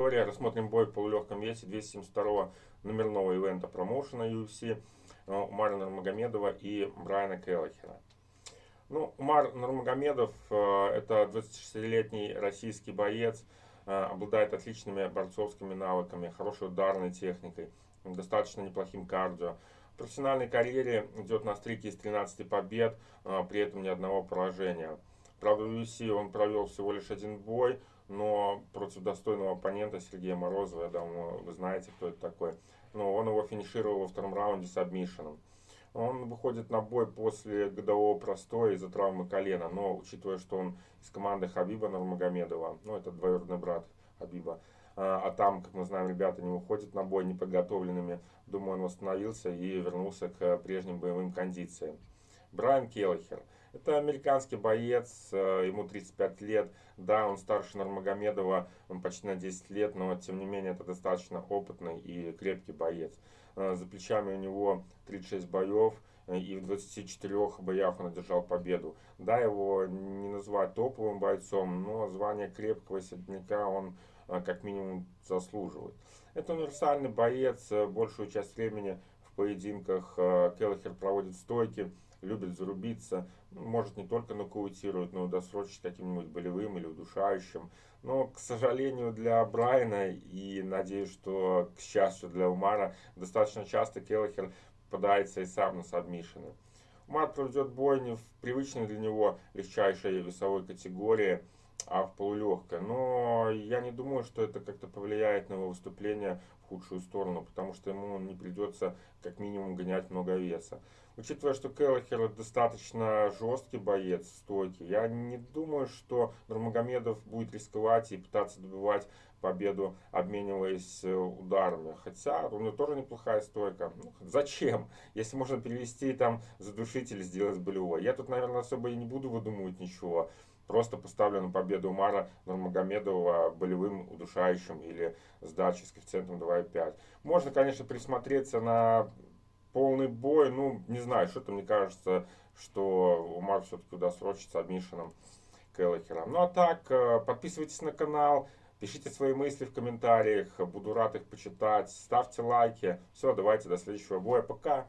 Виктория. Рассмотрим бой в полулегком весе 272 номерного ивента промоушена UFC э, Умара Нурмагомедова и Брайана Келлахера. Ну, Умар Нурмагомедов э, это 26-летний российский боец, э, обладает отличными борцовскими навыками, хорошей ударной техникой, достаточно неплохим кардио. В профессиональной карьере идет на стрике из 13 побед, при этом ни одного поражения. Правда, в UFC он провел всего лишь один бой, но против достойного оппонента Сергея Морозова, я думаю, вы знаете, кто это такой. Но он его финишировал во втором раунде с обмишином. Он выходит на бой после годового простоя из-за травмы колена, но учитывая, что он из команды Хабиба Нурмагомедова, ну это двоюродный брат Хабиба, а, а там, как мы знаем, ребята не выходят на бой неподготовленными, думаю, он восстановился и вернулся к прежним боевым кондициям. Брайан Келлахер – это американский боец, э, ему 35 лет. Да, он старше Нурмагомедова, он почти на 10 лет, но тем не менее это достаточно опытный и крепкий боец. Э, за плечами у него 36 боев, э, и в 24 боях он одержал победу. Да, его не называют топовым бойцом, но звание крепкого середняка он как минимум заслуживает. Это универсальный боец, большую часть времени поединках Келлахер проводит стойки, любит зарубиться, может не только нокаутировать, но и досрочить каким-нибудь болевым или удушающим. Но, к сожалению, для Брайана и надеюсь, что к счастью для Умара, достаточно часто Келлахер попадается и сам на сабмишины. Умар проведет бой не в привычной для него легчайшей весовой категории, а в полулегкой. Но я не думаю, что это как-то повлияет на его выступление в худшую сторону, потому что ему не придется как минимум гонять много веса. Учитывая, что Келлахер достаточно жесткий боец, стойкий, я не думаю, что Нурмагомедов будет рисковать и пытаться добивать победу, обмениваясь э, ударами. Хотя у него тоже неплохая стойка. Ну, зачем? Если можно перевести там задушитель, сделать болевой. Я тут, наверное, особо и не буду выдумывать ничего. Просто поставлю на победу Умара Нурмагомедова болевым, удушающим или сдачей с коэффициентом 2,5. Можно, конечно, присмотреться на полный бой. Ну, не знаю, что-то мне кажется, что Умар все-таки удосрочится адмишином Келлахера. Ну а так, э, подписывайтесь на канал, пишите свои мысли в комментариях. Буду рад их почитать. Ставьте лайки. Все, давайте до следующего боя. Пока.